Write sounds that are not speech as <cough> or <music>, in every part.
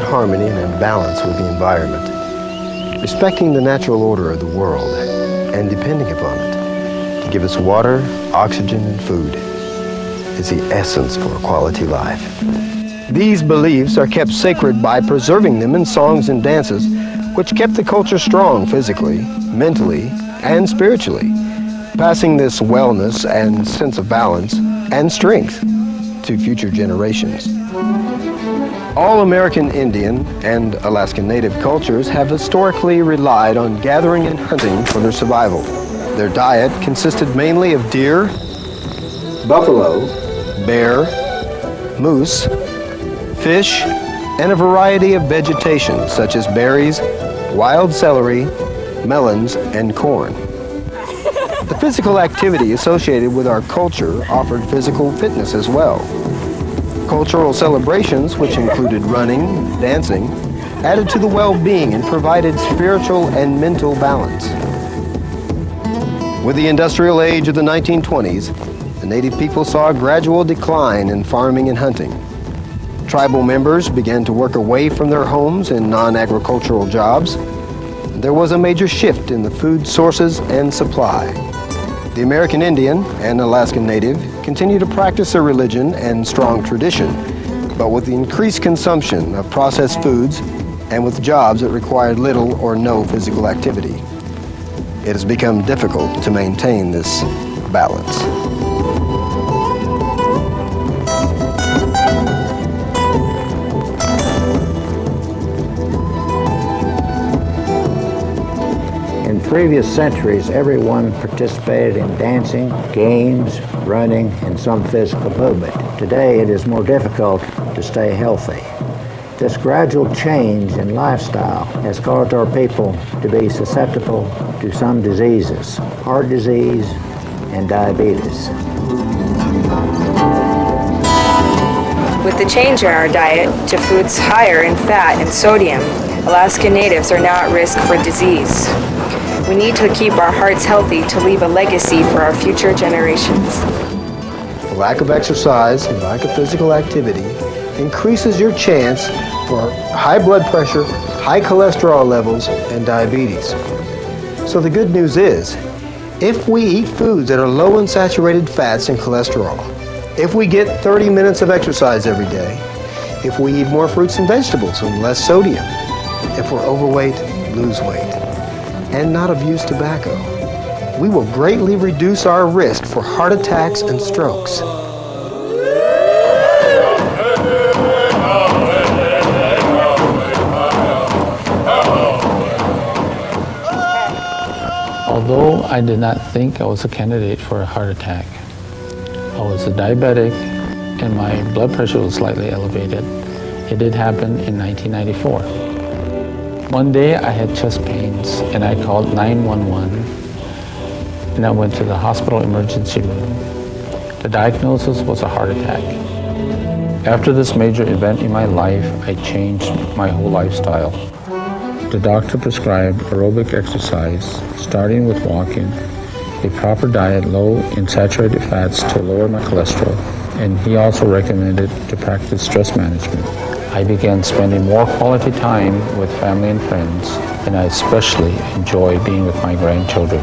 harmony and in balance with the environment. Respecting the natural order of the world and depending upon it to give us water, oxygen, and food is the essence for a quality life. These beliefs are kept sacred by preserving them in songs and dances, which kept the culture strong physically, mentally, and spiritually, passing this wellness and sense of balance and strength to future generations. All American Indian and Alaskan Native cultures have historically relied on gathering and hunting for their survival. Their diet consisted mainly of deer, buffalo, bear, moose, fish, and a variety of vegetation such as berries, wild celery, melons, and corn. The physical activity associated with our culture offered physical fitness as well. Cultural celebrations, which included running, dancing, added to the well-being and provided spiritual and mental balance. With the industrial age of the 1920s, the native people saw a gradual decline in farming and hunting. Tribal members began to work away from their homes in non-agricultural jobs. There was a major shift in the food sources and supply. The American Indian and Alaskan Native continue to practice their religion and strong tradition, but with the increased consumption of processed foods and with jobs that required little or no physical activity, it has become difficult to maintain this balance. Previous centuries, everyone participated in dancing, games, running, and some physical movement. Today, it is more difficult to stay healthy. This gradual change in lifestyle has caused our people to be susceptible to some diseases, heart disease and diabetes. With the change in our diet to foods higher in fat and sodium, Alaska Natives are now at risk for disease. We need to keep our hearts healthy to leave a legacy for our future generations. The lack of exercise and lack of physical activity increases your chance for high blood pressure, high cholesterol levels, and diabetes. So the good news is, if we eat foods that are low in saturated fats and cholesterol, if we get 30 minutes of exercise every day, if we eat more fruits and vegetables and less sodium, if we're overweight, lose weight and not abuse tobacco, we will greatly reduce our risk for heart attacks and strokes. Although I did not think I was a candidate for a heart attack, I was a diabetic and my blood pressure was slightly elevated. It did happen in 1994. One day I had chest pains and I called 911 and I went to the hospital emergency room. The diagnosis was a heart attack. After this major event in my life, I changed my whole lifestyle. The doctor prescribed aerobic exercise, starting with walking, a proper diet low in saturated fats to lower my cholesterol, and he also recommended to practice stress management. I began spending more quality time with family and friends, and I especially enjoy being with my grandchildren.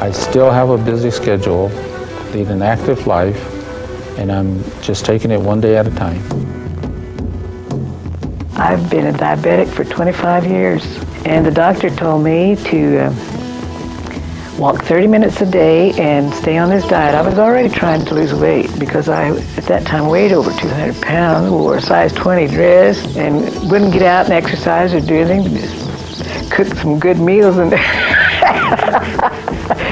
I still have a busy schedule, lead an active life, and I'm just taking it one day at a time. I've been a diabetic for 25 years, and the doctor told me to uh, walk 30 minutes a day and stay on this diet. I was already trying to lose weight because I, at that time, weighed over 200 pounds, wore a size 20 dress, and wouldn't get out and exercise or do anything, just cook some good meals and <laughs>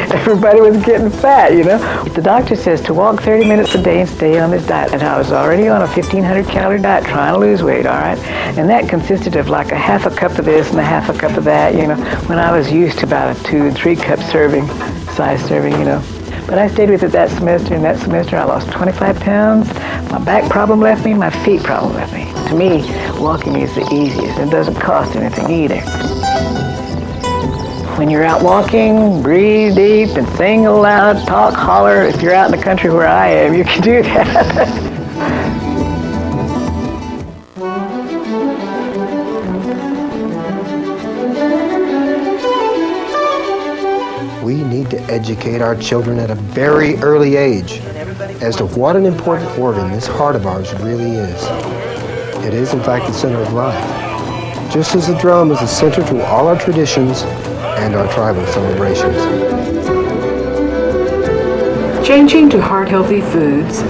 <laughs> everybody was getting fat, you know. The doctor says to walk 30 minutes a day and stay on this diet. And I was already on a 1,500 calorie diet trying to lose weight, all right? And that consisted of like a half a cup of this and a half a cup of that, you know, when I was used to about a two, three cup serving, size serving, you know. But I stayed with it that semester, and that semester I lost 25 pounds. My back problem left me, my feet problem left me. To me, walking is the easiest. It doesn't cost anything either. When you're out walking, breathe deep and sing aloud, talk, holler. If you're out in the country where I am, you can do <laughs> that. we need to educate our children at a very early age as to what an important organ this heart of ours really is. It is, in fact, the center of life. Just as the drum is the center to all our traditions, and our tribal celebrations. Changing to heart-healthy foods,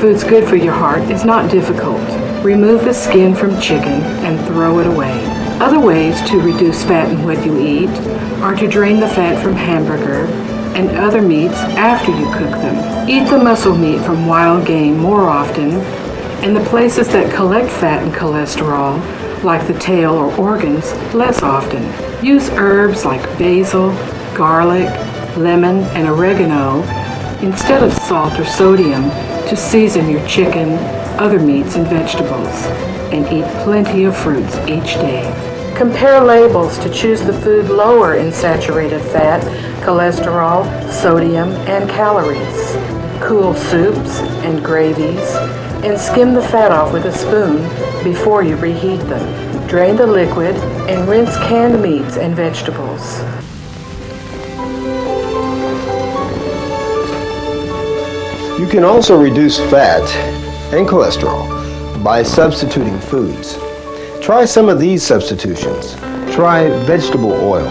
foods good for your heart, is not difficult. Remove the skin from chicken and throw it away. Other ways to reduce fat in what you eat are to drain the fat from hamburger and other meats after you cook them. Eat the muscle meat from wild game more often, and the places that collect fat and cholesterol, like the tail or organs, less often. Use herbs like basil, garlic, lemon, and oregano instead of salt or sodium to season your chicken, other meats, and vegetables. And eat plenty of fruits each day. Compare labels to choose the food lower in saturated fat, cholesterol, sodium, and calories. Cool soups and gravies, and skim the fat off with a spoon before you reheat them. Drain the liquid and rinse canned meats and vegetables. You can also reduce fat and cholesterol by substituting foods. Try some of these substitutions. Try vegetable oil,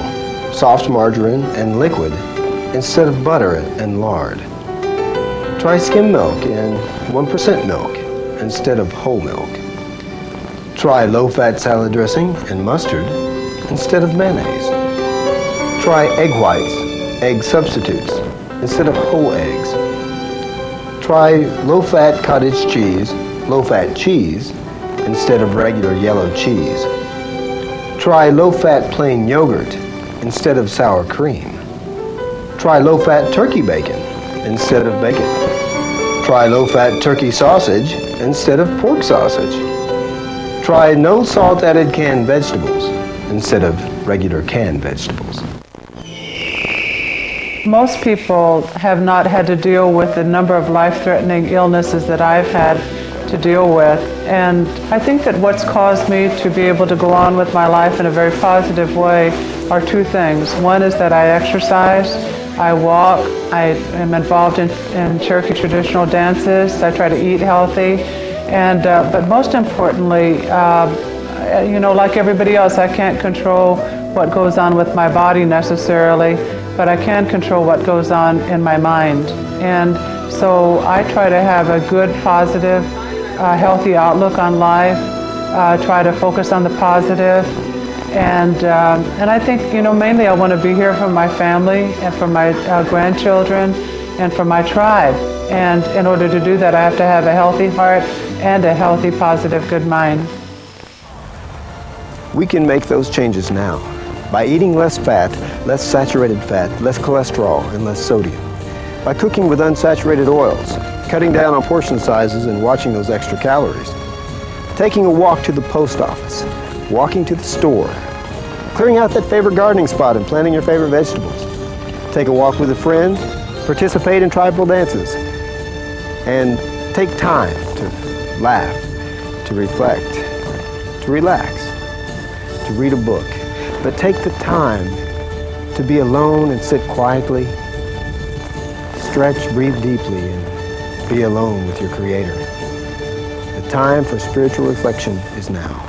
soft margarine, and liquid instead of butter and lard. Try skim milk and 1% milk instead of whole milk. Try low-fat salad dressing and mustard instead of mayonnaise. Try egg whites, egg substitutes instead of whole eggs. Try low-fat cottage cheese, low-fat cheese instead of regular yellow cheese. Try low-fat plain yogurt instead of sour cream. Try low-fat turkey bacon instead of bacon. Try low-fat turkey sausage instead of pork sausage. Try no salt added canned vegetables instead of regular canned vegetables. Most people have not had to deal with the number of life-threatening illnesses that I've had to deal with. And I think that what's caused me to be able to go on with my life in a very positive way are two things. One is that I exercise, I walk, I am involved in, in Cherokee traditional dances, I try to eat healthy, and uh, but most importantly, uh, you know, like everybody else, I can't control what goes on with my body necessarily, but I can control what goes on in my mind. And so I try to have a good, positive, uh, healthy outlook on life, uh, try to focus on the positive, and, um, and I think, you know, mainly I want to be here for my family and for my uh, grandchildren and for my tribe. And in order to do that, I have to have a healthy heart and a healthy, positive, good mind. We can make those changes now by eating less fat, less saturated fat, less cholesterol, and less sodium. By cooking with unsaturated oils, cutting down on portion sizes and watching those extra calories. Taking a walk to the post office, walking to the store, clearing out that favorite gardening spot and planting your favorite vegetables. Take a walk with a friend, participate in tribal dances, and take time to laugh, to reflect, to relax, to read a book. But take the time to be alone and sit quietly, stretch, breathe deeply, and be alone with your Creator. The time for spiritual reflection is now.